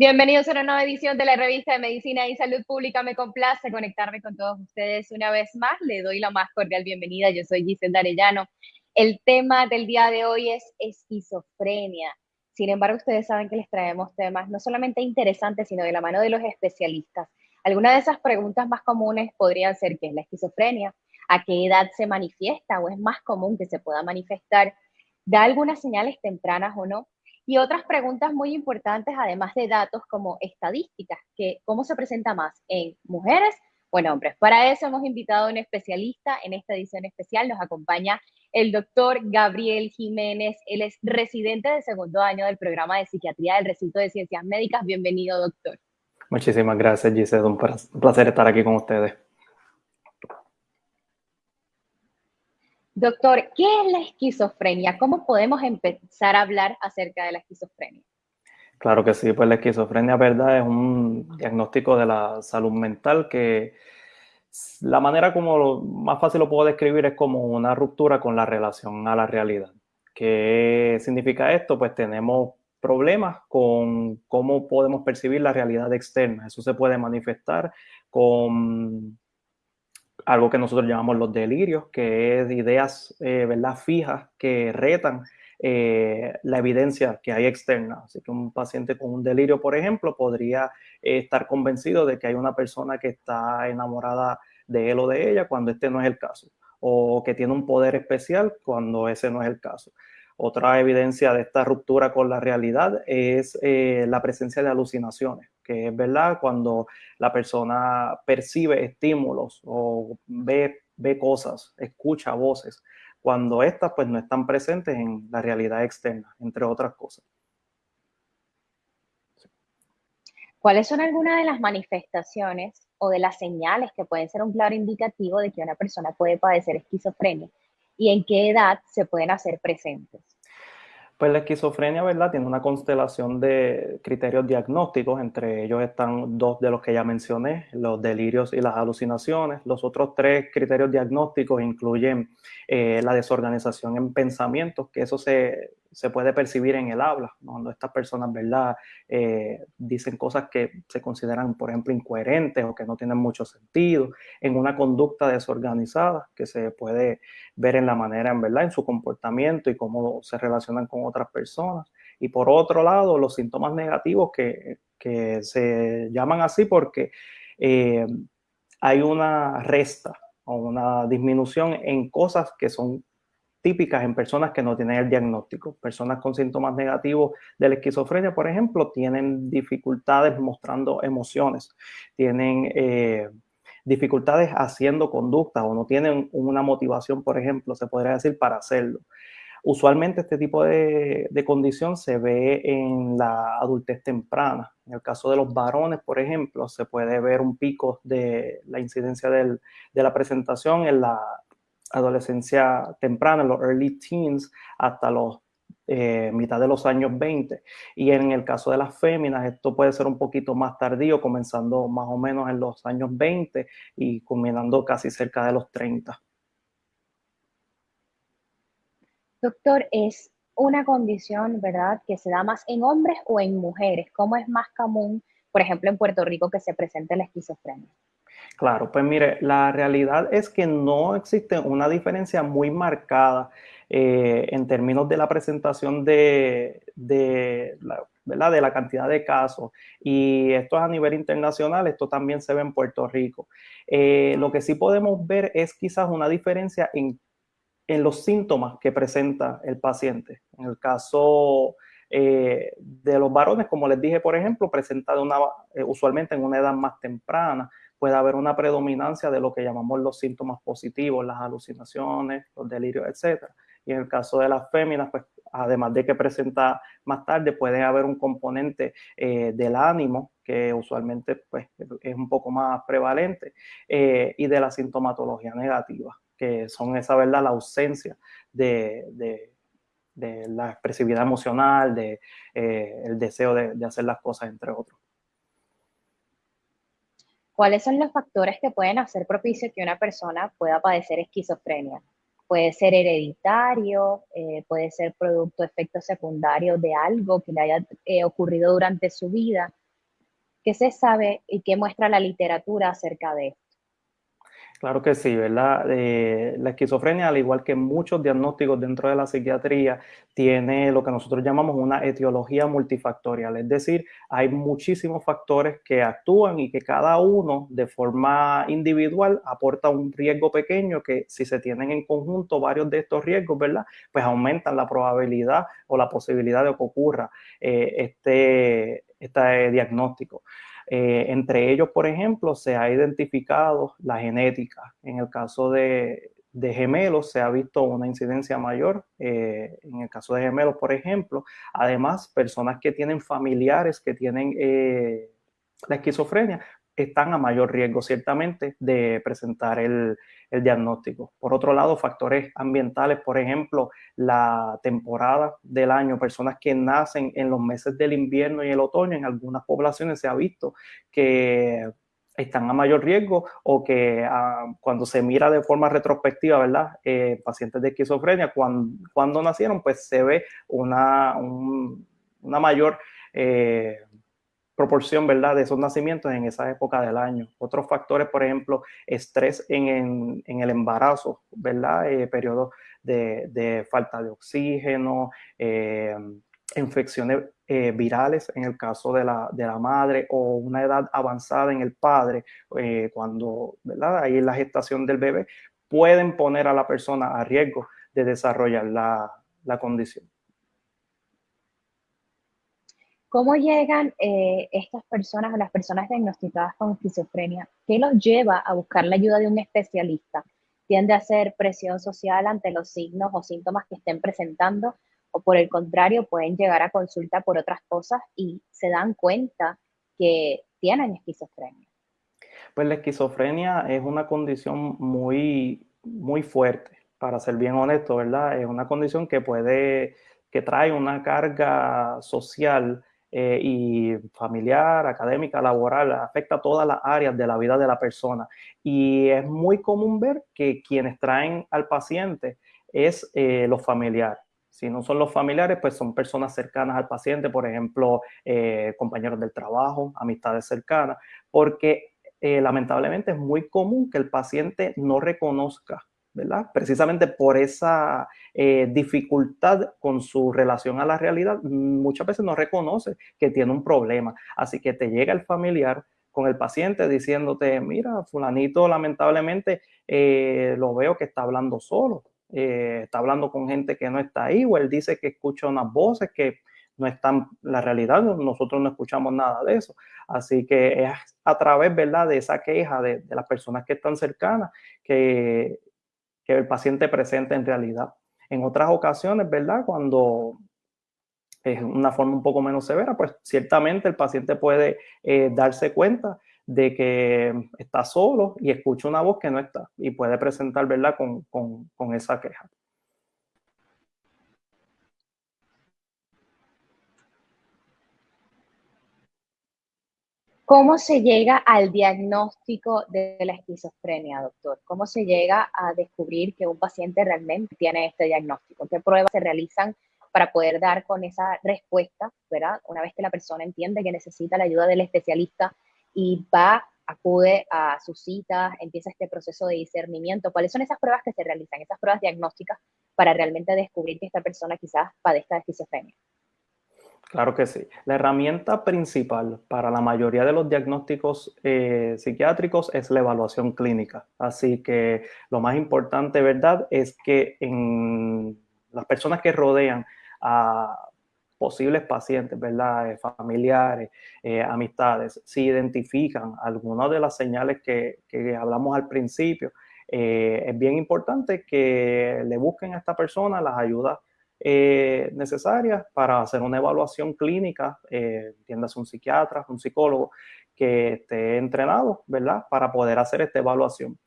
Bienvenidos a una nueva edición de la revista de Medicina y Salud Pública. Me complace conectarme con todos ustedes una vez más. Le doy la más cordial bienvenida. Yo soy Giselle Arellano. El tema del día de hoy es esquizofrenia. Sin embargo, ustedes saben que les traemos temas no solamente interesantes, sino de la mano de los especialistas. Algunas de esas preguntas más comunes podrían ser qué es la esquizofrenia, a qué edad se manifiesta o es más común que se pueda manifestar, da algunas señales tempranas o no, y otras preguntas muy importantes, además de datos como estadísticas, que cómo se presenta más en mujeres o en hombres. Para eso hemos invitado a un especialista en esta edición especial. Nos acompaña el doctor Gabriel Jiménez. Él es residente de segundo año del programa de psiquiatría del recinto de ciencias médicas. Bienvenido, doctor. Muchísimas gracias, Giselle. Un placer estar aquí con ustedes. Doctor, ¿qué es la esquizofrenia? ¿Cómo podemos empezar a hablar acerca de la esquizofrenia? Claro que sí, pues la esquizofrenia, ¿verdad? Es un diagnóstico de la salud mental que la manera como lo, más fácil lo puedo describir es como una ruptura con la relación a la realidad. ¿Qué significa esto? Pues tenemos problemas con cómo podemos percibir la realidad externa. Eso se puede manifestar con algo que nosotros llamamos los delirios, que es ideas eh, fijas que retan eh, la evidencia que hay externa. Así que un paciente con un delirio, por ejemplo, podría eh, estar convencido de que hay una persona que está enamorada de él o de ella cuando este no es el caso, o que tiene un poder especial cuando ese no es el caso. Otra evidencia de esta ruptura con la realidad es la presencia de alucinaciones que es verdad cuando la persona percibe estímulos o ve, ve cosas, escucha voces, cuando estas pues no están presentes en la realidad externa, entre otras cosas. ¿Cuáles son algunas de las manifestaciones o de las señales que pueden ser un claro indicativo de que una persona puede padecer esquizofrenia? ¿Y en qué edad se pueden hacer presentes? Pues la esquizofrenia, ¿verdad? Tiene una constelación de criterios diagnósticos, entre ellos están dos de los que ya mencioné, los delirios y las alucinaciones. Los otros tres criterios diagnósticos incluyen eh, la desorganización en pensamientos, que eso se, se puede percibir en el habla, cuando estas personas, ¿verdad?, eh, dicen cosas que se consideran, por ejemplo, incoherentes o que no tienen mucho sentido, en una conducta desorganizada que se puede ver en la manera, en verdad, en su comportamiento y cómo se relacionan con otras personas. Y por otro lado, los síntomas negativos que, que se llaman así porque eh, hay una resta o una disminución en cosas que son típicas en personas que no tienen el diagnóstico. Personas con síntomas negativos de la esquizofrenia, por ejemplo, tienen dificultades mostrando emociones, tienen eh, dificultades haciendo conductas o no tienen una motivación, por ejemplo, se podría decir, para hacerlo. Usualmente este tipo de, condición se ve en la adultez temprana. En el caso de los varones, por ejemplo, se puede ver un pico de la incidencia de la presentación en la adolescencia temprana, los early teens, hasta los eh, mitad de los años 20. Y en el caso de las féminas, esto puede ser un poquito más tardío, comenzando más o menos en los años 20 y culminando casi cerca de los 30. Doctor, es una condición, ¿verdad?, que se da más en hombres o en mujeres. ¿Cómo es más común, por ejemplo, en Puerto Rico que se presente la esquizofrenia? Claro, pues mire, la realidad es que no existe una diferencia muy marcada eh, en términos de la presentación de, de la cantidad de casos. Y esto es a nivel internacional, esto también se ve en Puerto Rico. Eh, lo que sí podemos ver es quizás una diferencia en, los síntomas que presenta el paciente. En el caso eh, de los varones, como les dije, por ejemplo, presenta una, usualmente en una edad más temprana, puede haber una predominancia de lo que llamamos los síntomas positivos, las alucinaciones, los delirios, etc. Y en el caso de las féminas, pues además de que presenta más tarde, puede haber un componente eh, del ánimo, que usualmente pues, es un poco más prevalente, eh, y de la sintomatología negativa, que son esa, ¿verdad?, la ausencia de, la expresividad emocional, de, eh, deseo de hacer las cosas, entre otros. ¿Cuáles son los factores que pueden hacer propicio que una persona pueda padecer esquizofrenia? Puede ser hereditario, eh, puede ser producto de efectos secundarios de algo que le haya eh, ocurrido durante su vida. ¿Qué se sabe y qué muestra la literatura acerca de esto? Claro que sí, ¿verdad? Eh, la esquizofrenia, al igual que muchos diagnósticos dentro de la psiquiatría, tiene lo que nosotros llamamos una etiología multifactorial, es decir, hay muchísimos factores que actúan y que cada uno de forma individual aporta un riesgo pequeño que si se tienen en conjunto varios de estos riesgos, ¿verdad? Pues aumentan la probabilidad o la posibilidad de que ocurra eh, este, este diagnóstico. Eh, entre ellos, por ejemplo, se ha identificado la genética. En el caso de, gemelos se ha visto una incidencia mayor. Eh, en el caso de gemelos, por ejemplo, además, personas que tienen familiares que tienen eh, la esquizofrenia, están a mayor riesgo ciertamente de presentar el, diagnóstico. Por otro lado, factores ambientales, por ejemplo, la temporada del año, personas que nacen en los meses del invierno y el otoño, en algunas poblaciones se ha visto que están a mayor riesgo o que ah, cuando se mira de forma retrospectiva, ¿verdad? Eh, pacientes de esquizofrenia, cuando, nacieron, pues se ve una, una mayor... Eh, proporción, ¿verdad?, de esos nacimientos en esa época del año. Otros factores, por ejemplo, estrés en, el embarazo, ¿verdad?, eh, periodos de, falta de oxígeno, eh, infecciones eh, virales en el caso de la, de la, madre o una edad avanzada en el padre, cuando, ¿verdad?, ahí en la gestación del bebé, pueden poner a la persona a riesgo de desarrollar la, la condición. ¿Cómo llegan eh, estas personas o las personas diagnosticadas con esquizofrenia? ¿Qué los lleva a buscar la ayuda de un especialista? ¿Tiende a ser presión social ante los signos o síntomas que estén presentando? ¿O por el contrario, pueden llegar a consulta por otras cosas y se dan cuenta que tienen esquizofrenia? Pues la esquizofrenia es una condición muy, muy fuerte, para ser bien honesto, ¿verdad? Es una condición que puede, que trae una carga social eh, y familiar, académica, laboral, afecta a todas las áreas de la vida de la persona. Y es muy común ver que quienes traen al paciente es eh, los familiares. Si no son los familiares, pues son personas cercanas al paciente, por ejemplo, eh, compañeros del trabajo, amistades cercanas, porque lamentablemente es muy común que el paciente no reconozca ¿verdad? Precisamente por esa eh, dificultad con su relación a la realidad, muchas veces no reconoce que tiene un problema. Así que te llega el familiar con el paciente diciéndote, mira, fulanito lamentablemente eh, lo veo que está hablando solo, eh, está hablando con gente que no está ahí, o él dice que escucha unas voces que no están, la realidad, nosotros no escuchamos nada de eso. Así que es a través, ¿verdad?, de esa queja de, de las personas que están cercanas que el paciente presente en realidad. En otras ocasiones, ¿verdad? Cuando es una forma un poco menos severa, pues ciertamente el paciente puede eh, darse cuenta de que está solo y escucha una voz que no está y puede presentar, ¿verdad?, con, con esa queja. ¿Cómo se llega al diagnóstico de la esquizofrenia, doctor? ¿Cómo se llega a descubrir que un paciente realmente tiene este diagnóstico? ¿Qué pruebas se realizan para poder dar con esa respuesta, ¿verdad? Una vez que la persona entiende que necesita la ayuda del especialista y va, acude a sus citas, empieza este proceso de discernimiento. ¿Cuáles son esas pruebas que se realizan, esas pruebas diagnósticas para realmente descubrir que esta persona quizás padezca de esquizofrenia? Claro que sí. La herramienta principal para la mayoría de los diagnósticos eh, psiquiátricos es la evaluación clínica. Así que lo más importante, ¿verdad?, es que en las personas que rodean a posibles pacientes, ¿verdad?, eh, familiares, eh, amistades, si identifican algunas de las señales que, que hablamos al principio, es bien importante que le busquen a esta persona las ayudas eh, necesarias para hacer una evaluación clínica, eh, un psiquiatra, un psicólogo que esté entrenado, ¿verdad? Para poder hacer esta evaluación.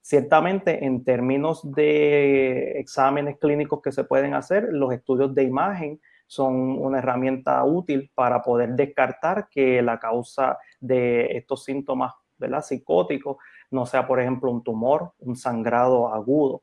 Ciertamente, en términos de exámenes clínicos que se pueden hacer, los estudios de imagen son una herramienta útil para poder descartar que la causa de estos síntomas ¿verdad? psicóticos no sea, por ejemplo, un tumor, un sangrado agudo,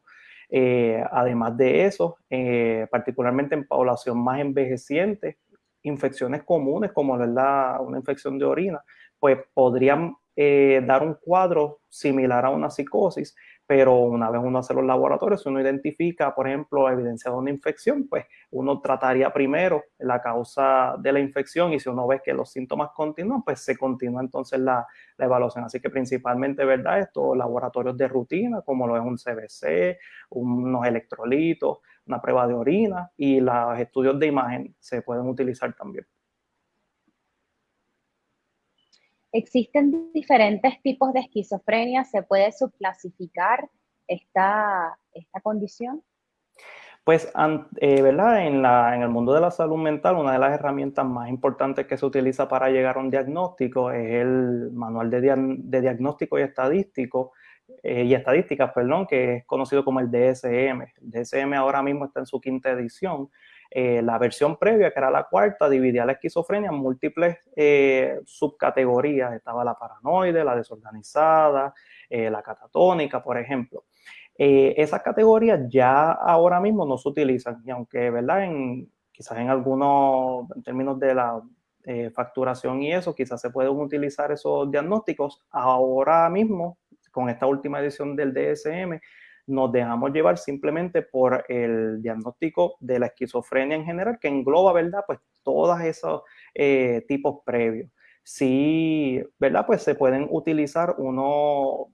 eh, además de eso, eh, particularmente en población más envejeciente, infecciones comunes como la, una infección de orina pues podrían eh, dar un cuadro similar a una psicosis, pero una vez uno hace los laboratorios, uno identifica, por ejemplo, evidencia de una infección, pues uno trataría primero la causa de la infección y si uno ve que los síntomas continúan, pues se continúa entonces la, la evaluación. Así que principalmente, ¿verdad? Estos laboratorios de rutina, como lo es un CBC, unos electrolitos, una prueba de orina y los estudios de imagen se pueden utilizar también. Existen diferentes tipos de esquizofrenia, ¿se puede subclasificar esta, esta condición? Pues, eh, ¿verdad? En, la, en, el mundo de la salud mental, una de las herramientas más importantes que se utiliza para llegar a un diagnóstico es el manual de, diagnóstico y estadístico, eh, y estadísticas, perdón, que es conocido como el DSM. El DSM ahora mismo está en su quinta edición eh, la versión previa, que era la cuarta, dividía la esquizofrenia en múltiples eh, subcategorías. Estaba la paranoide, la desorganizada, eh, la catatónica, por ejemplo. esas categorías ya ahora mismo no se utilizan, y aunque, ¿verdad? En, quizás en algunos, términos de la facturación y eso, quizás se pueden utilizar esos diagnósticos. Ahora mismo, con esta última edición del DSM, nos dejamos llevar simplemente por el diagnóstico de la esquizofrenia en general, que engloba, ¿verdad? Pues todos esos eh, tipos previos. Sí, ¿verdad? Pues se pueden utilizar unos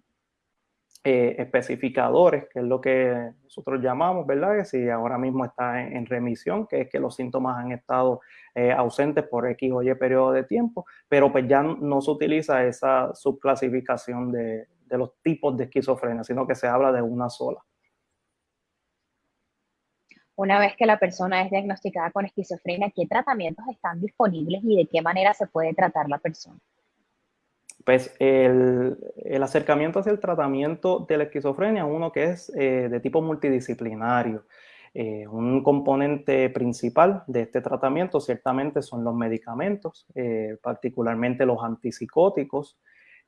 eh, especificadores, que es lo que nosotros llamamos, ¿verdad? Que si ahora mismo está en, remisión, que es que los síntomas han estado eh, ausentes por X o Y periodo de tiempo, pero pues ya no se utiliza esa subclasificación de, de los tipos de esquizofrenia, sino que se habla de una sola. Una vez que la persona es diagnosticada con esquizofrenia, ¿qué tratamientos están disponibles y de qué manera se puede tratar la persona? Pues el, acercamiento hacia el tratamiento de la esquizofrenia es uno que es eh, de tipo multidisciplinario. Eh, un componente principal de este tratamiento ciertamente son los medicamentos, eh, particularmente los antipsicóticos,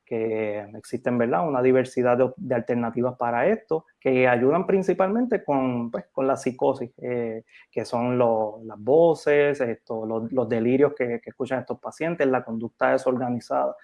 que existen, ¿verdad? Una diversidad de, alternativas para esto, que ayudan principalmente con, pues, con la psicosis, eh, que son las voces, esto, los, delirios que, que, escuchan estos pacientes, la conducta desorganizada.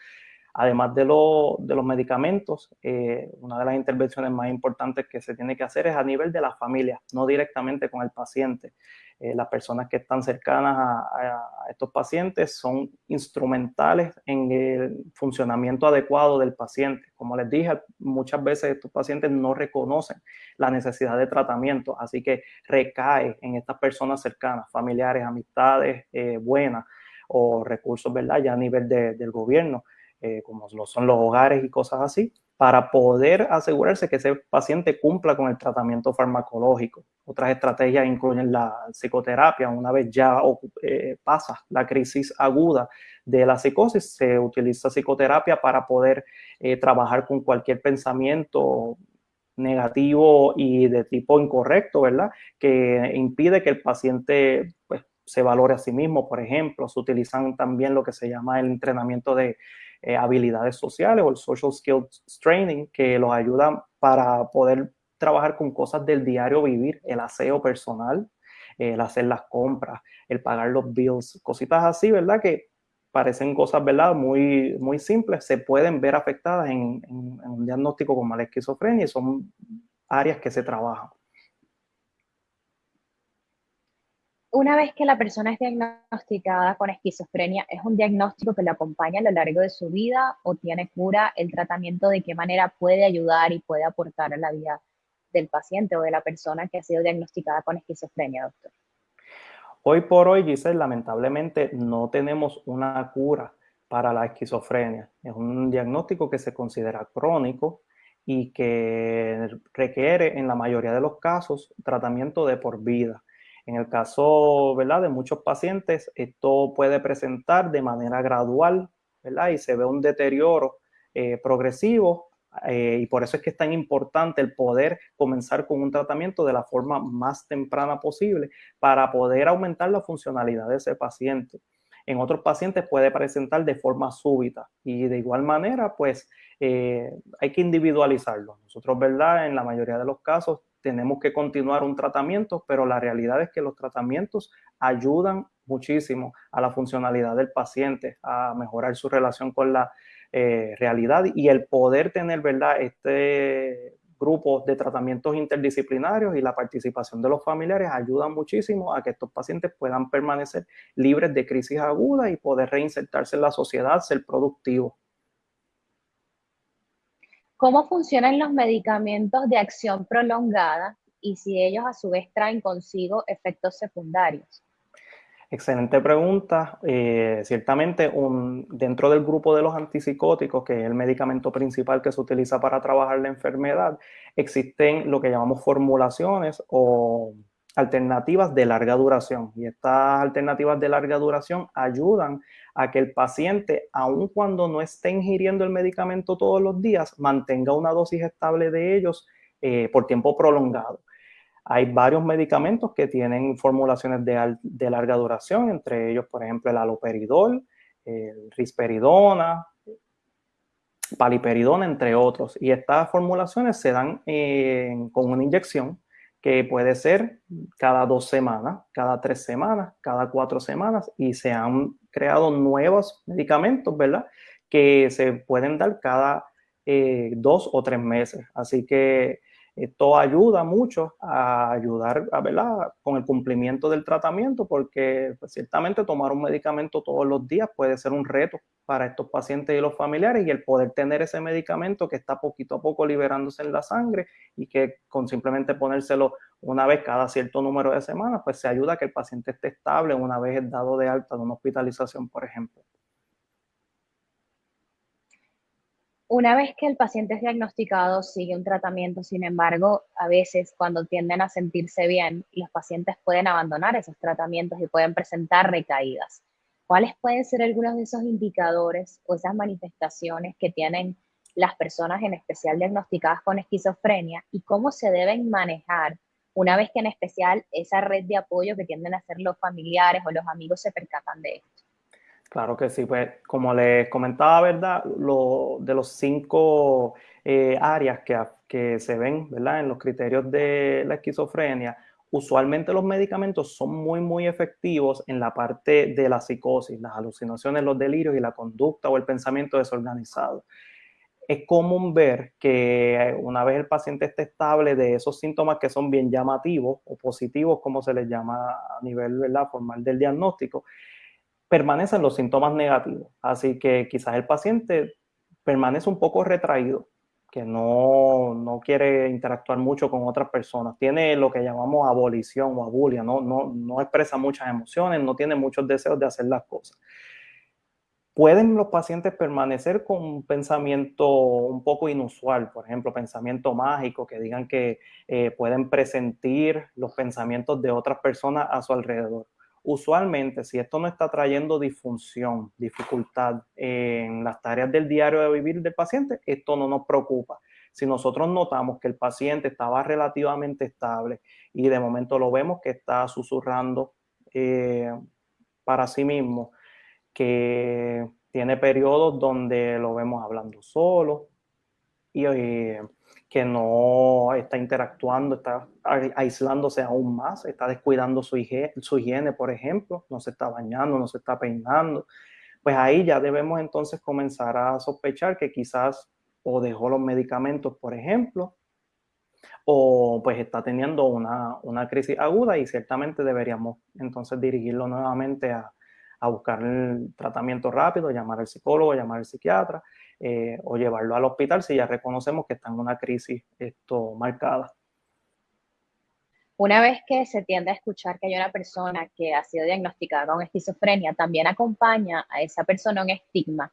Además de, de los medicamentos, eh, una de las intervenciones más importantes que se tiene que hacer es a nivel de la familia, no directamente con el paciente. Eh, las personas que están cercanas a, estos pacientes son instrumentales en el funcionamiento adecuado del paciente. Como les dije, muchas veces estos pacientes no reconocen la necesidad de tratamiento, así que recae en estas personas cercanas, familiares, amistades eh, buenas o recursos, ¿verdad? Ya a nivel del gobierno, eh, como son los hogares y cosas así, para poder asegurarse que ese paciente cumpla con el tratamiento farmacológico. Otras estrategias incluyen la psicoterapia. Una vez ya eh, pasa la crisis aguda de la psicosis, se utiliza psicoterapia para poder eh, trabajar con cualquier pensamiento negativo y de tipo incorrecto, ¿verdad? Que impide que el paciente pues, se valore a sí mismo, por ejemplo. Se utilizan también lo que se llama el entrenamiento de eh, habilidades sociales o el social skills training que los ayuda para poder trabajar con cosas del diario vivir, el aseo personal, el hacer las compras, el pagar los bills, cositas así, ¿verdad? Que parecen cosas, ¿verdad? Muy, muy simples, se pueden ver afectadas en, un diagnóstico como la esquizofrenia y son áreas que se trabajan. Una vez que la persona es diagnosticada con esquizofrenia, ¿es un diagnóstico que lo acompaña a lo largo de su vida o tiene cura? ¿El tratamiento de qué manera puede ayudar y puede aportar a la vida del paciente o de la persona que ha sido diagnosticada con esquizofrenia, doctor? Hoy por hoy, Giselle, lamentablemente no tenemos una cura para la esquizofrenia. Es un diagnóstico que se considera crónico y que requiere en la mayoría de los casos tratamiento de por vida. En el caso ¿verdad? de muchos pacientes, esto puede presentar de manera gradual ¿verdad? y se ve un deterioro eh, progresivo eh, y por eso es que es tan importante el poder comenzar con un tratamiento de la forma más temprana posible para poder aumentar la funcionalidad de ese paciente. En otros pacientes puede presentar de forma súbita y de igual manera, pues eh, hay que individualizarlo. Nosotros, ¿verdad? En la mayoría de los casos tenemos que continuar un tratamiento, pero la realidad es que los tratamientos ayudan muchísimo a la funcionalidad del paciente, a mejorar su relación con la eh, realidad y el poder tener, ¿verdad? Este grupo de tratamientos interdisciplinarios y la participación de los familiares ayuda muchísimo a que estos pacientes puedan permanecer libres de crisis aguda y poder reinsertarse en la sociedad, ser productivos. ¿Cómo funcionan los medicamentos de acción prolongada y si ellos a su vez traen consigo efectos secundarios? Excelente pregunta. Eh, ciertamente, dentro del grupo de los antipsicóticos, que es el medicamento principal que se utiliza para trabajar la enfermedad, existen lo que llamamos formulaciones o alternativas de larga duración. Y estas alternativas de larga duración ayudan a que el paciente, aun cuando no esté ingiriendo el medicamento todos los días, mantenga una dosis estable de ellos eh, por tiempo prolongado. Hay varios medicamentos que tienen formulaciones de, larga duración, entre ellos, por ejemplo, el aloperidol, el risperidona, paliperidona, entre otros. Y estas formulaciones se dan eh, con una inyección que puede ser cada dos semanas, cada tres semanas, cada cuatro semanas, y se han creado nuevos medicamentos, ¿verdad? Que se pueden dar cada eh, dos o tres meses. Así que esto ayuda mucho a ayudar a, ¿verdad? con el cumplimiento del tratamiento porque pues, ciertamente tomar un medicamento todos los días puede ser un reto para estos pacientes y los familiares y el poder tener ese medicamento que está poquito a poco liberándose en la sangre y que con simplemente ponérselo una vez cada cierto número de semanas, pues se ayuda a que el paciente esté estable una vez dado de alta de una hospitalización, por ejemplo. Una vez que el paciente es diagnosticado, sigue un tratamiento, sin embargo, a veces cuando tienden a sentirse bien, los pacientes pueden abandonar esos tratamientos y pueden presentar recaídas. ¿Cuáles pueden ser algunos de esos indicadores o esas manifestaciones que tienen las personas en especial diagnosticadas con esquizofrenia y cómo se deben manejar una vez que en especial esa red de apoyo que tienden a ser los familiares o los amigos se percatan de esto? Claro que sí, pues como les comentaba, ¿verdad? Lo, de los cinco eh, áreas que, que se ven, ¿verdad? En los criterios de la esquizofrenia, usualmente los medicamentos son muy, muy efectivos en la parte de la psicosis, las alucinaciones, los delirios y la conducta o el pensamiento desorganizado. Es común ver que una vez el paciente esté estable de esos síntomas que son bien llamativos o positivos, como se les llama a nivel ¿verdad? formal del diagnóstico, permanecen los síntomas negativos. Así que quizás el paciente permanece un poco retraído, que no, no, quiere interactuar mucho con otras personas. Tiene lo que llamamos abolición o abulia, no, no, no expresa muchas emociones, no tiene muchos deseos de hacer las cosas. Pueden los pacientes permanecer con un pensamiento un poco inusual, por ejemplo, pensamiento mágico, que digan que eh, pueden presentir los pensamientos de otras personas a su alrededor Usualmente, si esto no está trayendo disfunción, dificultad en las tareas del diario de vivir del paciente, esto no nos preocupa. Si nosotros notamos que el paciente estaba relativamente estable y de momento lo vemos que está susurrando eh, para sí mismo, que tiene periodos donde lo vemos hablando solo y eh, que no está interactuando, está aislándose aún más, está descuidando su higiene, su higiene, por ejemplo, no se está bañando, no se está peinando, pues ahí ya debemos entonces comenzar a sospechar que quizás o dejó los medicamentos, por ejemplo, o pues está teniendo una, una crisis aguda y ciertamente deberíamos entonces dirigirlo nuevamente a, a buscar el tratamiento rápido, llamar al psicólogo, llamar al psiquiatra eh, o llevarlo al hospital si ya reconocemos que está en una crisis esto, marcada. Una vez que se tiende a escuchar que hay una persona que ha sido diagnosticada con esquizofrenia, también acompaña a esa persona un estigma.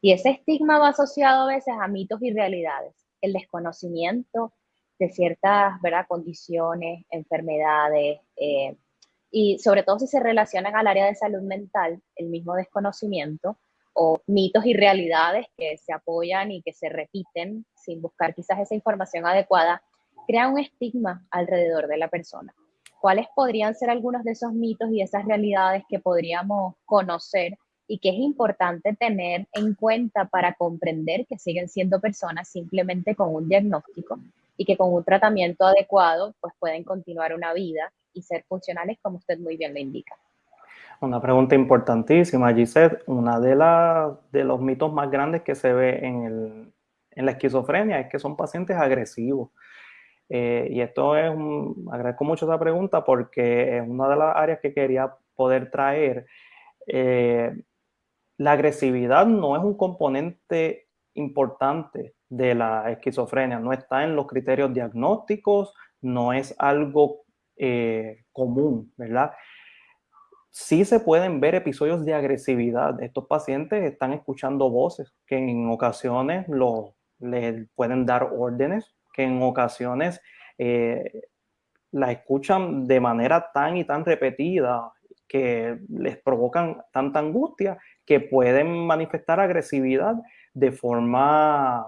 Y ese estigma va asociado a veces a mitos y realidades. El desconocimiento de ciertas ¿verdad? condiciones, enfermedades, eh, y sobre todo si se relacionan al área de salud mental, el mismo desconocimiento o mitos y realidades que se apoyan y que se repiten sin buscar quizás esa información adecuada, crea un estigma alrededor de la persona. ¿Cuáles podrían ser algunos de esos mitos y esas realidades que podríamos conocer y que es importante tener en cuenta para comprender que siguen siendo personas simplemente con un diagnóstico y que con un tratamiento adecuado pues pueden continuar una vida y ser funcionales como usted muy bien lo indica? Una pregunta importantísima, Gisette. Una de, de los mitos más grandes que se ve en, el, en la esquizofrenia es que son pacientes agresivos. Eh, y esto es un, agradezco mucho esa pregunta porque es una de las áreas que quería poder traer. Eh, la agresividad no es un componente importante de la esquizofrenia, no está en los criterios diagnósticos, no es algo eh, común, ¿verdad? Sí se pueden ver episodios de agresividad. Estos pacientes están escuchando voces que en ocasiones lo, les pueden dar órdenes, que en ocasiones eh, la escuchan de manera tan y tan repetida que les provocan tanta angustia que pueden manifestar agresividad de forma,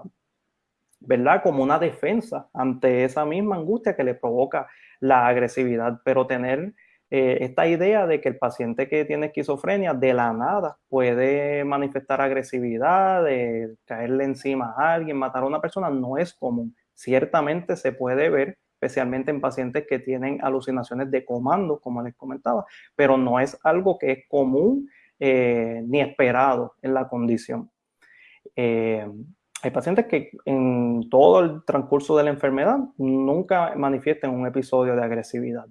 ¿verdad? Como una defensa ante esa misma angustia que le provoca la agresividad, pero tener eh, esta idea de que el paciente que tiene esquizofrenia de la nada puede manifestar agresividad, caerle encima a alguien, matar a una persona, no es común. Ciertamente se puede ver, especialmente en pacientes que tienen alucinaciones de comando, como les comentaba, pero no es algo que es común eh, ni esperado en la condición. Eh, hay pacientes que en todo el transcurso de la enfermedad nunca manifiestan un episodio de agresividad.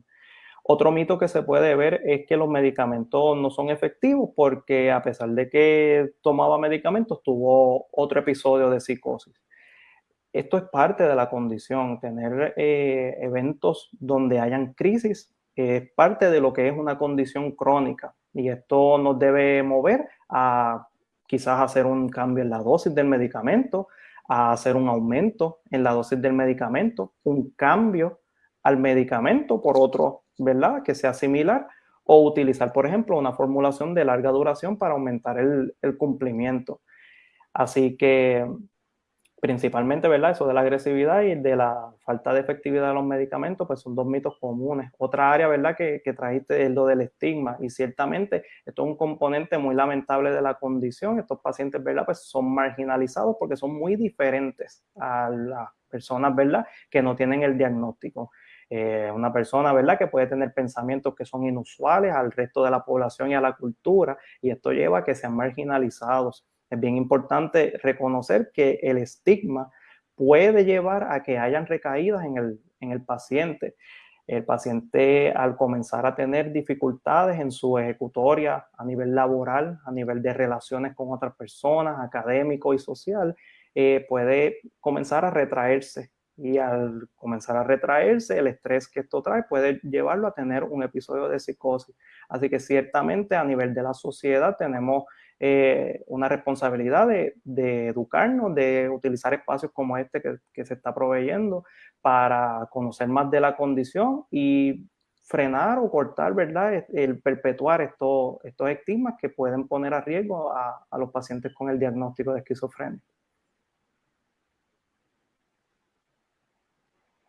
Otro mito que se puede ver es que los medicamentos no son efectivos porque a pesar de que tomaba medicamentos tuvo otro episodio de psicosis. Esto es parte de la condición, tener eh, eventos donde hayan crisis es parte de lo que es una condición crónica y esto nos debe mover a quizás hacer un cambio en la dosis del medicamento, a hacer un aumento en la dosis del medicamento, un cambio al medicamento por otro, ¿verdad? Que sea similar, o utilizar, por ejemplo, una formulación de larga duración para aumentar el, cumplimiento. Así que principalmente, ¿verdad? Eso de la agresividad y de la falta de efectividad de los medicamentos, pues son dos mitos comunes. Otra área, ¿verdad? Que, que trajiste es lo del estigma y ciertamente esto es un componente muy lamentable de la condición. Estos pacientes, ¿verdad? Pues son marginalizados porque son muy diferentes a las personas, ¿verdad? Que no tienen el diagnóstico. Eh, una persona, ¿verdad? Que puede tener pensamientos que son inusuales al resto de la población y a la cultura y esto lleva a que sean marginalizados es bien importante reconocer que el estigma puede llevar a que hayan recaídas en el, en el paciente. El paciente al comenzar a tener dificultades en su ejecutoria a nivel laboral, a nivel de relaciones con otras personas, académico y social, eh, puede comenzar a retraerse. Y al comenzar a retraerse, el estrés que esto trae puede llevarlo a tener un episodio de psicosis. Así que ciertamente a nivel de la sociedad tenemos eh, una responsabilidad de, educarnos, de utilizar espacios como este que, se está proveyendo para conocer más de la condición y frenar o cortar, ¿verdad? El perpetuar estos, estos estigmas que pueden poner a riesgo a, a los pacientes con el diagnóstico de esquizofrenia.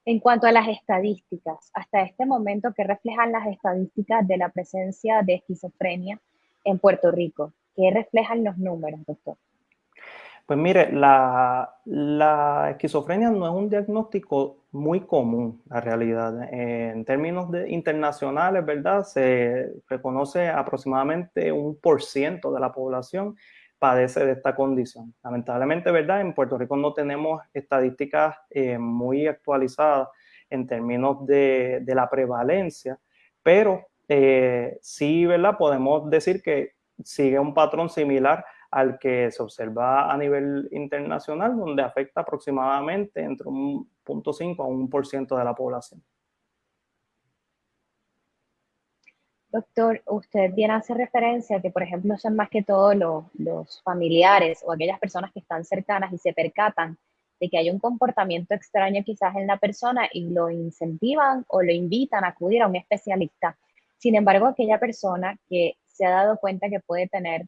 En cuanto a las estadísticas, hasta este momento, ¿qué reflejan las estadísticas de la presencia de esquizofrenia en Puerto Rico? ¿Qué reflejan los números, doctor? Pues mire, la, esquizofrenia no es un diagnóstico muy común, la realidad. en términos de, internacionales, ¿verdad? Se reconoce aproximadamente un por ciento de la población padece de esta condición. Lamentablemente, ¿verdad? En Puerto Rico no tenemos estadísticas eh, muy actualizadas en términos de, la prevalencia, pero eh, sí, ¿verdad? Podemos decir que sigue un patrón similar al que se observa a nivel internacional, donde afecta aproximadamente entre un 0.5 a un por ciento de la población. Doctor, usted viene a hacer referencia a que, por ejemplo, son más que todo los, los, familiares o aquellas personas que están cercanas y se percatan de que hay un comportamiento extraño quizás en la persona y lo incentivan o lo invitan a acudir a un especialista. Sin embargo, aquella persona que se ha dado cuenta que puede tener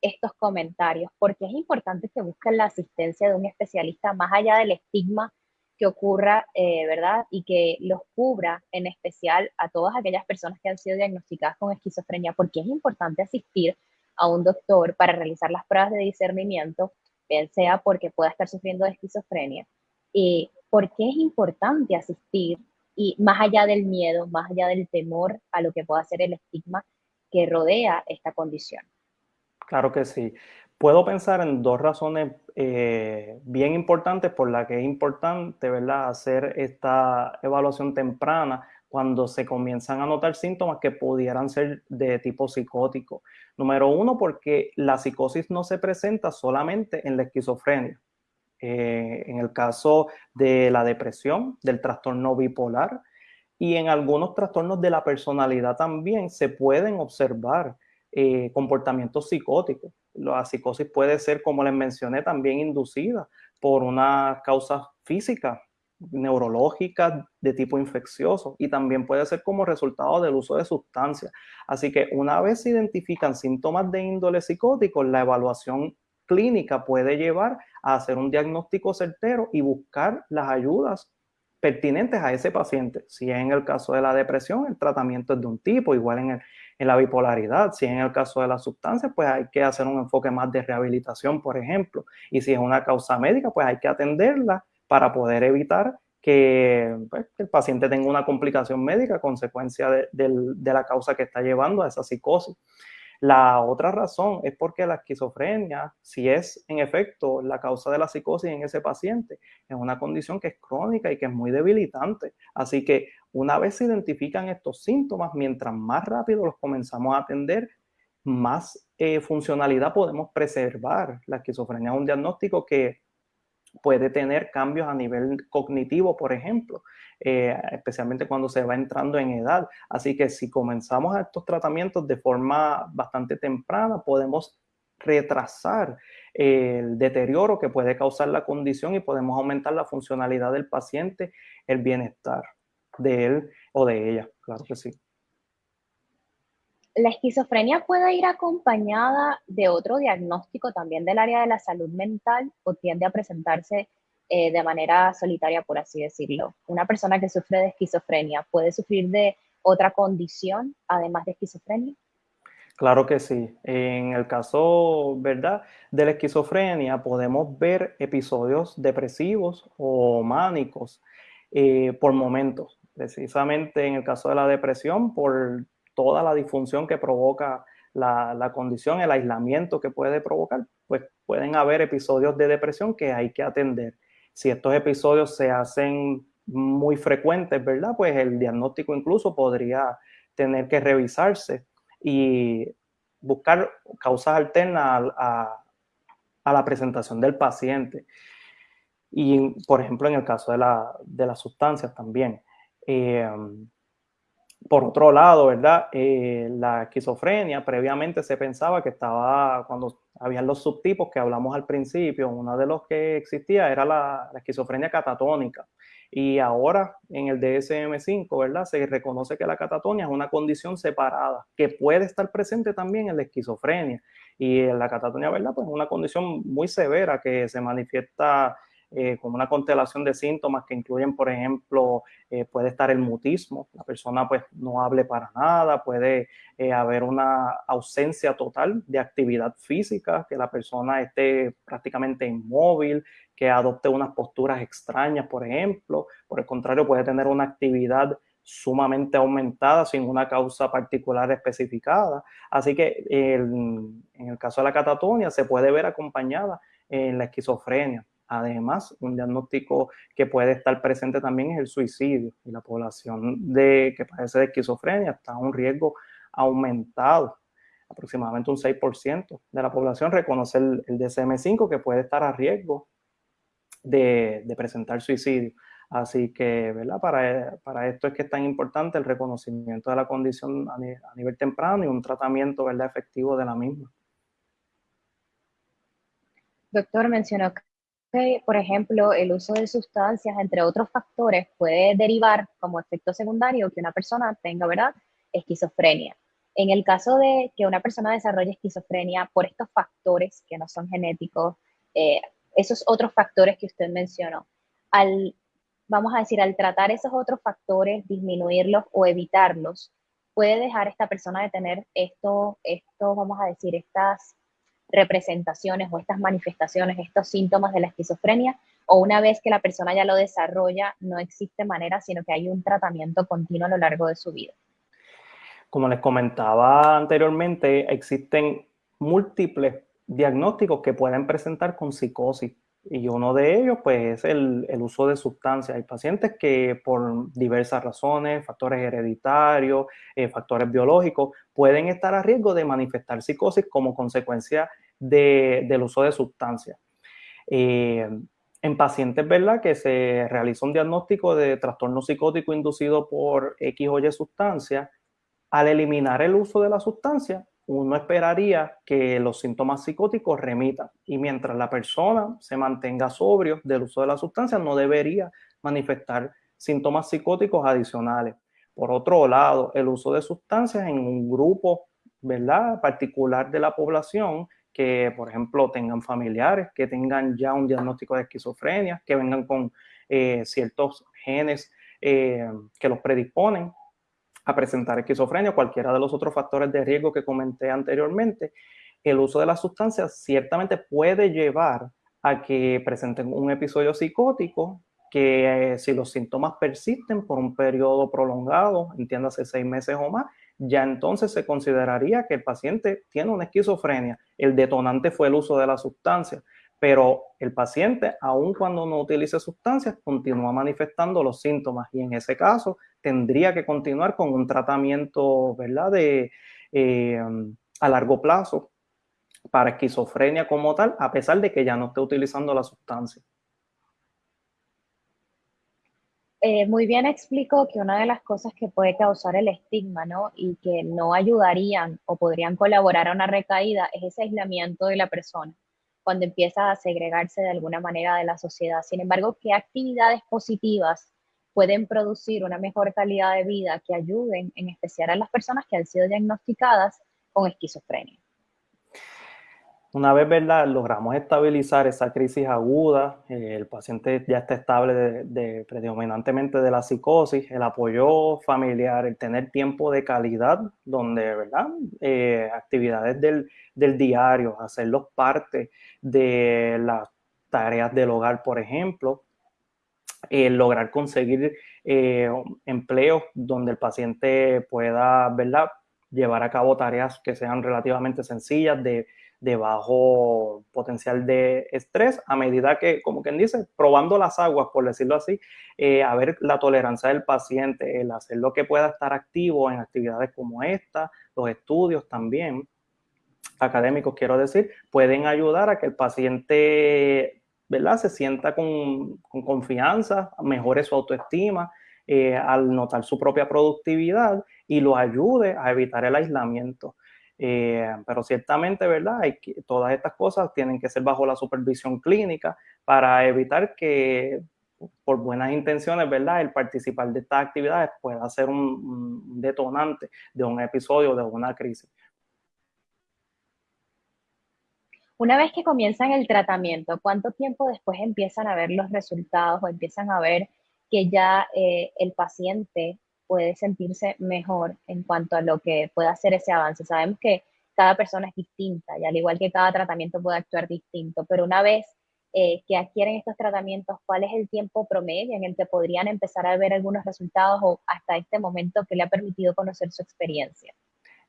estos comentarios, porque es importante que busquen la asistencia de un especialista más allá del estigma que ocurra, eh, ¿verdad? Y que los cubra en especial a todas aquellas personas que han sido diagnosticadas con esquizofrenia, porque es importante asistir a un doctor para realizar las pruebas de discernimiento, bien sea porque pueda estar sufriendo de esquizofrenia, y porque es importante asistir y más allá del miedo, más allá del temor a lo que pueda ser el estigma, que rodea esta condición. Claro que sí. Puedo pensar en dos razones eh, bien importantes por las que es importante ¿verdad? hacer esta evaluación temprana cuando se comienzan a notar síntomas que pudieran ser de tipo psicótico. Número uno, porque la psicosis no se presenta solamente en la esquizofrenia. Eh, en el caso de la depresión, del trastorno bipolar y en algunos trastornos de la personalidad también se pueden observar eh, comportamientos psicóticos. La psicosis puede ser, como les mencioné, también inducida por una causa física, neurológica de tipo infeccioso y también puede ser como resultado del uso de sustancias. Así que una vez se identifican síntomas de índole psicótico, la evaluación clínica puede llevar a hacer un diagnóstico certero y buscar las ayudas pertinentes a ese paciente. Si es en el caso de la depresión, el tratamiento es de un tipo, igual en, en la bipolaridad. Si en el caso de las sustancias, pues hay que hacer un enfoque más de rehabilitación, por ejemplo. Y si es una causa médica, pues hay que atenderla para poder evitar que, pues, el paciente tenga una complicación médica a consecuencia de la causa que está llevando a esa psicosis. La otra razón es porque la esquizofrenia, si es en efecto la causa de la psicosis en ese paciente, es una condición que es crónica y que es muy debilitante. Así que una vez se identifican estos síntomas, mientras más rápido los comenzamos a atender, más eh, funcionalidad podemos preservar. La esquizofrenia es un diagnóstico que puede tener cambios a nivel cognitivo, por ejemplo, eh, especialmente cuando se va entrando en edad. Así que si comenzamos estos tratamientos de forma bastante temprana, podemos retrasar el deterioro que puede causar la condición y podemos aumentar la funcionalidad del paciente, el bienestar de él o de ella, claro que sí. La esquizofrenia puede ir acompañada de otro diagnóstico también del área de la salud mental o tiende a presentarse eh, de manera solitaria, por así decirlo. Una persona que sufre de esquizofrenia puede sufrir de otra condición además de esquizofrenia. Claro que sí. En el caso, ¿verdad? De la esquizofrenia podemos ver episodios depresivos o mánicos eh, por momentos. Precisamente en el caso de la depresión, por toda la disfunción que provoca la, condición, el aislamiento que puede provocar, pues pueden haber episodios de depresión que hay que atender. Si estos episodios se hacen muy frecuentes, ¿verdad? Pues el diagnóstico incluso podría tener que revisarse y buscar causas alternas a, la presentación del paciente. Y, por ejemplo, en el caso de, de las sustancias también. Eh, por otro lado, ¿verdad? Eh, la esquizofrenia, previamente se pensaba que estaba, cuando habían los subtipos que hablamos al principio, uno de los que existía era la, esquizofrenia catatónica. Y ahora en el DSM-5, ¿verdad? Se reconoce que la catatonia es una condición separada, que puede estar presente también en la esquizofrenia. Y en la catatonia, ¿verdad? Pues es una condición muy severa que se manifiesta eh, con una constelación de síntomas que incluyen, por ejemplo, eh, puede estar el mutismo, la persona pues no hable para nada, puede eh, haber una ausencia total de actividad física, que la persona esté prácticamente inmóvil, que adopte unas posturas extrañas, por ejemplo, por el contrario, puede tener una actividad sumamente aumentada sin una causa particular especificada. Así que en el caso de la catatonia se puede ver acompañada en la esquizofrenia. Además, un diagnóstico que puede estar presente también es el suicidio y la población de, que padece de esquizofrenia está a un riesgo aumentado. Aproximadamente un 6% de la población reconoce el, DSM-5 que puede estar a riesgo de, presentar suicidio. Así que, ¿verdad? Para, para, esto es que es tan importante el reconocimiento de la condición a, nivel, a nivel temprano y un tratamiento, ¿verdad?, efectivo de la misma. Doctor, mencionó por ejemplo, el uso de sustancias, entre otros factores, puede derivar como efecto secundario que una persona tenga, ¿verdad?, esquizofrenia. En el caso de que una persona desarrolle esquizofrenia por estos factores que no son genéticos, eh, esos otros factores que usted mencionó, al, vamos a decir, al tratar esos otros factores, disminuirlos o evitarlos, puede dejar esta persona de tener esto, esto, vamos a decir, estas representaciones o estas manifestaciones, estos síntomas de la esquizofrenia, o una vez que la persona ya lo desarrolla, no existe manera, sino que hay un tratamiento continuo a lo largo de su vida. Como les comentaba anteriormente, existen múltiples diagnósticos que pueden presentar con psicosis y uno de ellos pues es el, uso de sustancias. Hay pacientes que por diversas razones, factores hereditarios, eh, factores biológicos, pueden estar a riesgo de manifestar psicosis como consecuencia del uso de sustancias. Eh, en pacientes, ¿verdad? Que se realiza un diagnóstico de trastorno psicótico inducido por X o Y sustancia, al eliminar el uso de la sustancia, uno esperaría que los síntomas psicóticos remitan y mientras la persona se mantenga sobrio del uso de la sustancia no debería manifestar síntomas psicóticos adicionales. Por otro lado, el uso de sustancias en un grupo ¿verdad? particular de la población que, por ejemplo, tengan familiares, que tengan ya un diagnóstico de esquizofrenia, que vengan con eh, ciertos genes eh, que los predisponen a presentar esquizofrenia o cualquiera de los otros factores de riesgo que comenté anteriormente, el uso de las sustancias ciertamente puede llevar a que presenten un episodio psicótico que eh, si los síntomas persisten por un periodo prolongado, entiéndase seis meses o más, ya entonces se consideraría que el paciente tiene una esquizofrenia. El detonante fue el uso de la sustancia pero el paciente, aun cuando no utilice sustancias, continúa manifestando los síntomas y en ese caso tendría que continuar con un tratamiento, ¿verdad?, de, eh, a largo plazo para esquizofrenia como tal, a pesar de que ya no esté utilizando la sustancia. Eh, muy bien explico que una de las cosas que puede causar el estigma, ¿no? Y que no ayudarían o podrían colaborar a una recaída es ese aislamiento de la persona cuando empieza a segregarse de alguna manera de la sociedad. Sin embargo, ¿qué actividades positivas pueden producir una mejor calidad de vida que ayuden en especial a las personas que han sido diagnosticadas con esquizofrenia? Una vez ¿verdad? logramos estabilizar esa crisis aguda, eh, el paciente ya está estable predominantemente de la psicosis, el apoyo familiar, el tener tiempo de calidad, donde ¿verdad? Eh, actividades del, del, diario, hacerlos parte de las tareas del hogar, por ejemplo, el lograr conseguir eh, empleos donde el paciente pueda ¿verdad? llevar a cabo tareas que sean relativamente sencillas de de bajo potencial de estrés, a medida que, como quien dice, probando las aguas, por decirlo así, eh, a ver la tolerancia del paciente, el hacer lo que pueda estar activo en actividades como esta, los estudios también, académicos quiero decir, pueden ayudar a que el paciente, ¿verdad?, se sienta con, confianza, mejore su autoestima, eh, al notar su propia productividad y lo ayude a evitar el aislamiento. Eh, pero ciertamente, ¿verdad? Todas estas cosas tienen que ser bajo la supervisión clínica para evitar que por buenas intenciones, ¿verdad? El participar de estas actividades pueda ser un, detonante de un episodio, de una crisis. Una vez que comienzan el tratamiento, ¿cuánto tiempo después empiezan a ver los resultados o empiezan a ver que ya eh, el paciente puede sentirse mejor en cuanto a lo que puede hacer ese avance. Sabemos que cada persona es distinta y al igual que cada tratamiento puede actuar distinto, pero una vez eh, que adquieren estos tratamientos, ¿cuál es el tiempo promedio en el que podrían empezar a ver algunos resultados o hasta este momento que le ha permitido conocer su experiencia?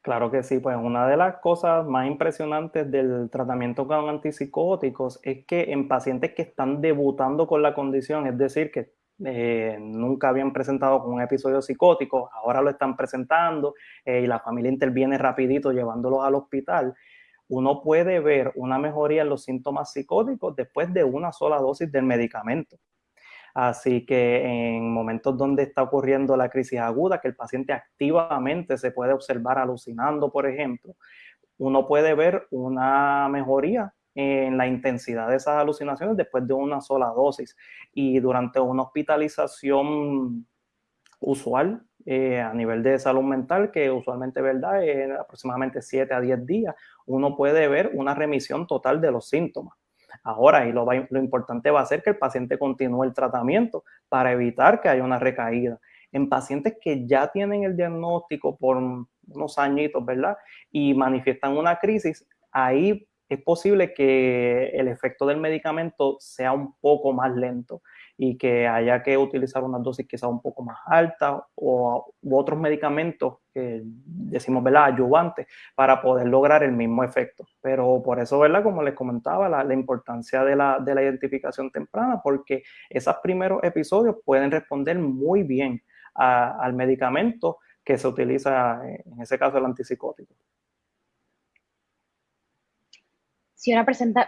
Claro que sí, pues una de las cosas más impresionantes del tratamiento con antipsicóticos es que en pacientes que están debutando con la condición, es decir, que eh, nunca habían presentado con un episodio psicótico, ahora lo están presentando eh, y la familia interviene rapidito llevándolos al hospital, uno puede ver una mejoría en los síntomas psicóticos después de una sola dosis del medicamento. Así que en momentos donde está ocurriendo la crisis aguda, que el paciente activamente se puede observar alucinando, por ejemplo, uno puede ver una mejoría en la intensidad de esas alucinaciones después de una sola dosis. Y durante una hospitalización usual eh, a nivel de salud mental, que usualmente verdad es aproximadamente 7 a 10 días, uno puede ver una remisión total de los síntomas. Ahora, y lo, lo importante va a ser que el paciente continúe el tratamiento para evitar que haya una recaída. En pacientes que ya tienen el diagnóstico por unos añitos, ¿verdad? Y manifiestan una crisis, ahí es posible que el efecto del medicamento sea un poco más lento. Y que haya que utilizar una dosis quizá un poco más alta o otros medicamentos que decimos, ¿verdad?, ayudantes para poder lograr el mismo efecto. Pero por eso, ¿verdad?, como les comentaba, la, importancia de la, de la identificación temprana, porque esos primeros episodios pueden responder muy bien al medicamento que se utiliza, en ese caso, el antipsicótico. Si una,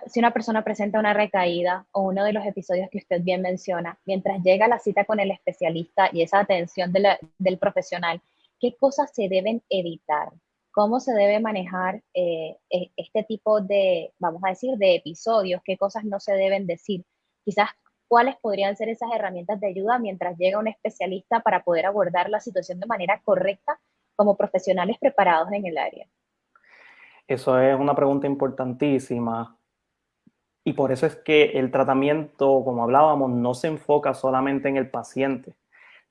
si una persona presenta una recaída o uno de los episodios que usted bien menciona, mientras llega a la cita con el especialista y esa atención del profesional, ¿qué cosas se deben evitar? ¿Cómo se debe manejar eh, e, este tipo de, vamos a decir, de episodios? ¿Qué cosas no se deben decir? Quizás cuáles podrían ser esas herramientas de ayuda mientras llega un especialista para poder abordar la situación de manera correcta como profesionales preparados en el área. Eso es una pregunta importantísima. Y por eso es que el tratamiento, como hablábamos, no se enfoca solamente en el paciente.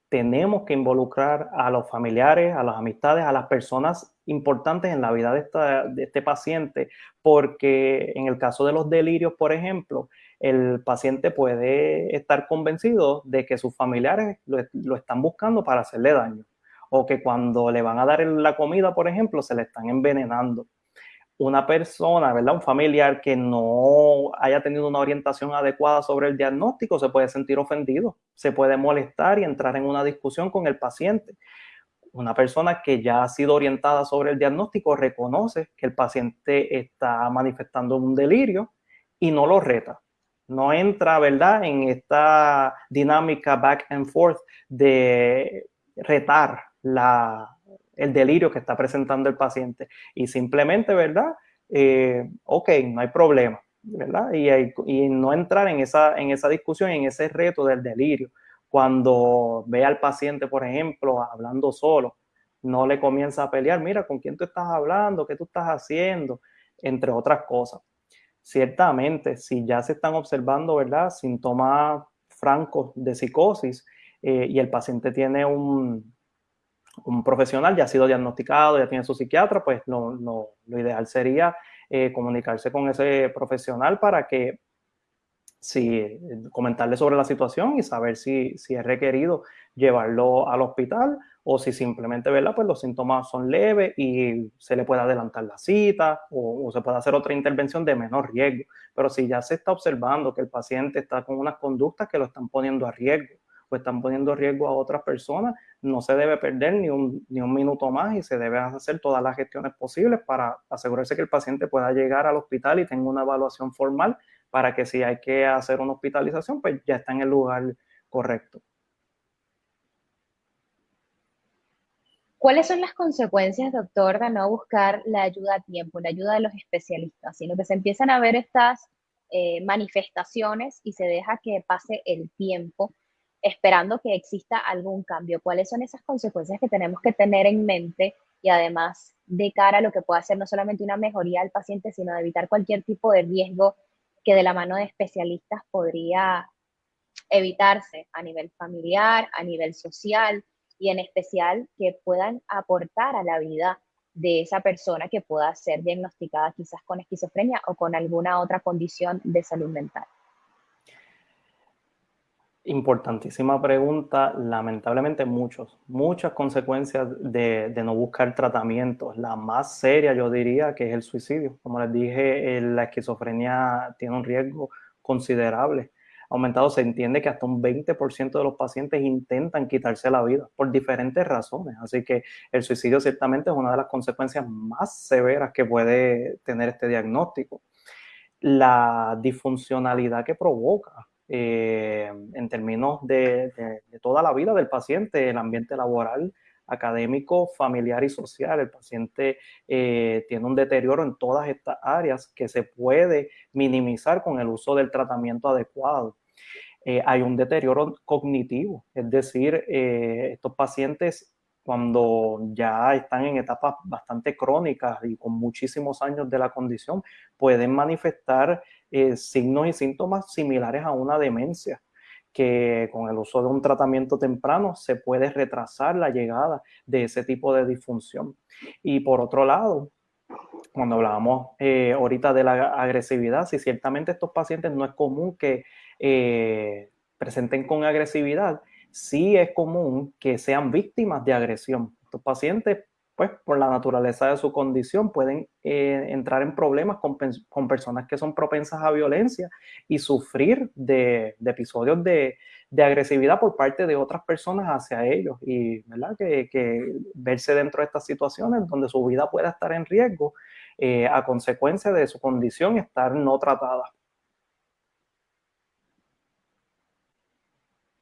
Tenemos que involucrar a los familiares, a las amistades, a las personas importantes en la vida de, este paciente, porque en el caso de los delirios, por ejemplo, el paciente puede estar convencido de que sus familiares lo, lo, están buscando para hacerle daño o que cuando le van a dar la comida, por ejemplo, se le están envenenando una persona, ¿verdad? Un familiar que no haya tenido una orientación adecuada sobre el diagnóstico se puede sentir ofendido, se puede molestar y entrar en una discusión con el paciente. Una persona que ya ha sido orientada sobre el diagnóstico reconoce que el paciente está manifestando un delirio y no lo reta. No entra, ¿verdad?, en esta dinámica back and forth de retar la, el delirio que está presentando el paciente y simplemente, ¿verdad? Eh, ok, no hay problema, ¿verdad? Y, no entrar en esa, en esa discusión, en ese reto del delirio. Cuando ve al paciente, por ejemplo, hablando solo, no le comienza a pelear, mira, ¿con quién tú estás hablando? ¿Qué tú estás haciendo? Entre otras cosas. Ciertamente, si ya se están observando, ¿verdad? Síntomas francos de psicosis eh, y el paciente tiene un, un profesional ya ha sido diagnosticado, ya tiene su psiquiatra, pues lo, lo, ideal sería eh, comunicarse con ese profesional para que si comentarle sobre la situación y saber si, si es requerido llevarlo al hospital o si simplemente ¿verdad? Pues los síntomas son leves y se le puede adelantar la cita o, o, se puede hacer otra intervención de menor riesgo. Pero si ya se está observando que el paciente está con unas conductas que lo están poniendo a riesgo o están poniendo riesgo a otras personas, no se debe perder ni un, ni un minuto más y se debe hacer todas las gestiones posibles para asegurarse que el paciente pueda llegar al hospital y tenga una evaluación formal para que si hay que hacer una hospitalización, pues ya está en el lugar correcto. ¿Cuáles son las consecuencias, doctor, de no buscar la ayuda a tiempo, la ayuda de los especialistas, sino que se empiezan a ver estas eh, manifestaciones y se deja que pase el tiempo esperando que exista algún cambio. ¿Cuáles son esas consecuencias que tenemos que tener en mente y además de cara a lo que pueda ser no solamente una mejoría al paciente, sino de evitar cualquier tipo de riesgo que de la mano de especialistas podría evitarse a nivel familiar, a nivel social y en especial que puedan aportar a la vida de esa persona que pueda ser diagnosticada quizás con esquizofrenia o con alguna otra condición de salud mental. Importantísima pregunta. Lamentablemente muchos, muchas consecuencias de, no buscar tratamientos. La más seria yo diría que es el suicidio. Como les dije, la esquizofrenia tiene un riesgo considerable. Aumentado, se entiende que hasta un 20% de los pacientes intentan quitarse la vida por diferentes razones. Así que el suicidio ciertamente es una de las consecuencias más severas que puede tener este diagnóstico. La disfuncionalidad que provoca eh, en términos de, toda la vida del paciente, el ambiente laboral, académico, familiar y social. El paciente eh, tiene un deterioro en todas estas áreas que se puede minimizar con el uso del tratamiento adecuado. Eh, hay un deterioro cognitivo, es decir, estos pacientes cuando ya están en etapas bastante crónicas y con muchísimos años de la condición, pueden manifestar eh, signos y síntomas similares a una demencia, que con el uso de un tratamiento temprano se puede retrasar la llegada de ese tipo de disfunción. Y por otro lado, cuando hablábamos eh, ahorita de la agresividad, si ciertamente estos pacientes no es común que eh, presenten con agresividad, sí es común que sean víctimas de agresión. Estos pacientes, pues por la naturaleza de su condición, pueden eh, entrar en problemas con, personas que son propensas a violencia y sufrir de, episodios de, agresividad por parte de otras personas hacia ellos. Y ¿verdad? Que, verse dentro de estas situaciones donde su vida pueda estar en riesgo eh, a consecuencia de su condición estar no tratada.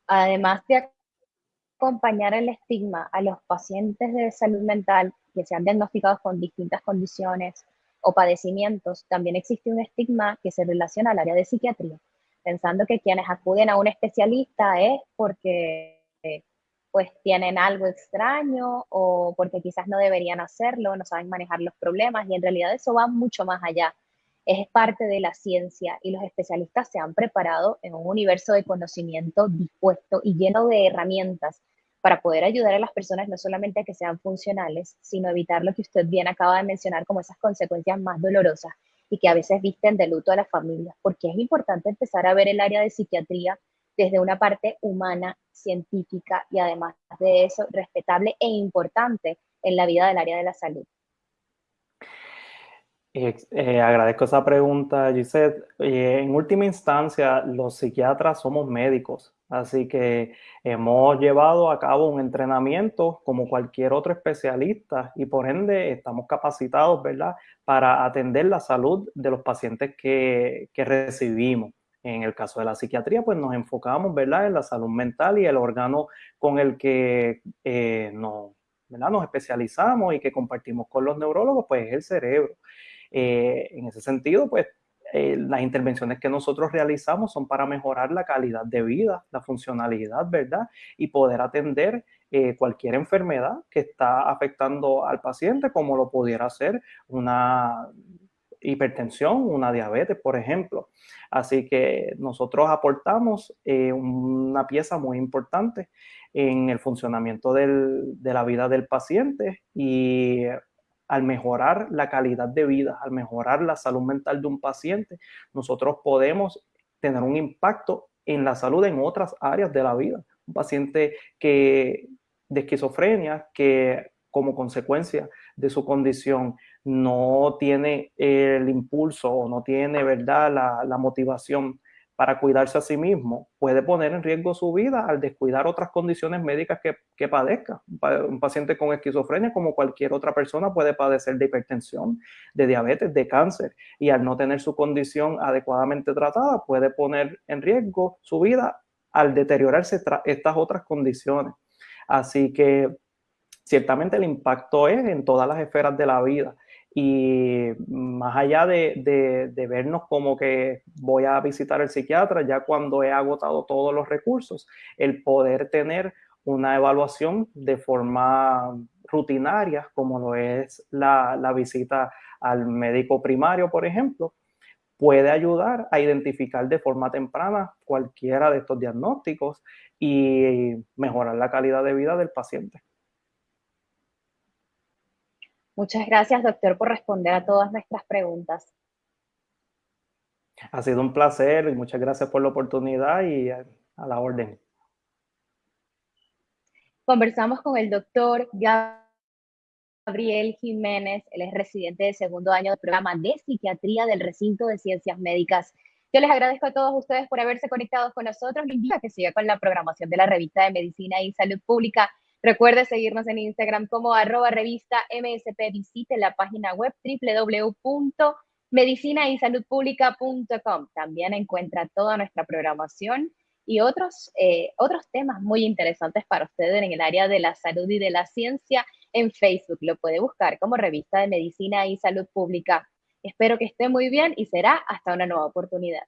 además de acompañar el estigma a los pacientes de salud mental que sean diagnosticados con distintas condiciones o padecimientos, también existe un estigma que se relaciona al área de psiquiatría, pensando que quienes acuden a un especialista es porque pues tienen algo extraño o porque quizás no deberían hacerlo, no saben manejar los problemas y en realidad eso va mucho más allá es parte de la ciencia y los especialistas se han preparado en un universo de conocimiento dispuesto y lleno de herramientas para poder ayudar a las personas no solamente a que sean funcionales, sino evitar lo que usted bien acaba de mencionar como esas consecuencias más dolorosas y que a veces visten de luto a las familias, porque es importante empezar a ver el área de psiquiatría desde una parte humana, científica y además de eso respetable e importante en la vida del área de la salud. Eh, agradezco esa pregunta, Gisette. en última instancia, los psiquiatras somos médicos, así que hemos llevado a cabo un entrenamiento como cualquier otro especialista y por ende estamos capacitados, ¿verdad?, para atender la salud de los pacientes que, que recibimos. En el caso de la psiquiatría, pues nos enfocamos, ¿verdad?, en la salud mental y el órgano con el que eh, nos, nos especializamos y que compartimos con los neurólogos, pues es el cerebro. Eh, en ese sentido, pues eh, las intervenciones que nosotros realizamos son para mejorar la calidad de vida, la funcionalidad, ¿verdad? Y poder atender eh, cualquier enfermedad que está afectando al paciente, como lo pudiera ser una hipertensión, una diabetes, por ejemplo. Así que nosotros aportamos una pieza muy importante en el funcionamiento del, de la vida del paciente y al mejorar la calidad de vida, al mejorar la salud mental de un paciente, nosotros podemos tener un impacto en la salud en otras áreas de la vida. Un paciente que de esquizofrenia que como consecuencia de su condición no tiene el impulso o no tiene verdad la, la motivación para cuidarse a sí mismo, puede poner en riesgo su vida al descuidar otras condiciones médicas que, que padezca. Un paciente con esquizofrenia, como cualquier otra persona, puede padecer de hipertensión, de diabetes, de cáncer, y al no tener su condición adecuadamente tratada, puede poner en riesgo su vida al deteriorarse estas otras condiciones. Así que ciertamente el impacto es en todas las esferas de la vida y más allá de, vernos como que voy a visitar el psiquiatra ya cuando he agotado todos los recursos, el poder tener una evaluación de forma rutinaria, como lo es la, la visita al médico primario, por ejemplo, puede ayudar a identificar de forma temprana cualquiera de estos diagnósticos y mejorar la calidad de vida del paciente. Muchas gracias, doctor, por responder a todas nuestras preguntas. Ha sido un placer y muchas gracias por la oportunidad y a, la orden. Conversamos con el doctor Gabriel Jiménez, él es residente de segundo año del programa de psiquiatría del recinto de ciencias médicas. Yo les agradezco a todos ustedes por haberse conectado con nosotros. Les invito a que siga con la programación de la revista de Medicina y Salud Pública Recuerde seguirnos en Instagram como arroba revista MSP. Visite la página web www.medicinaysaludpublica.com. También encuentra toda nuestra programación y otros, eh, otros temas muy interesantes para ustedes en el área de la salud y de la ciencia en Facebook. Lo puede buscar como revista de Medicina y Salud Pública. Espero que esté muy bien y será hasta una nueva oportunidad.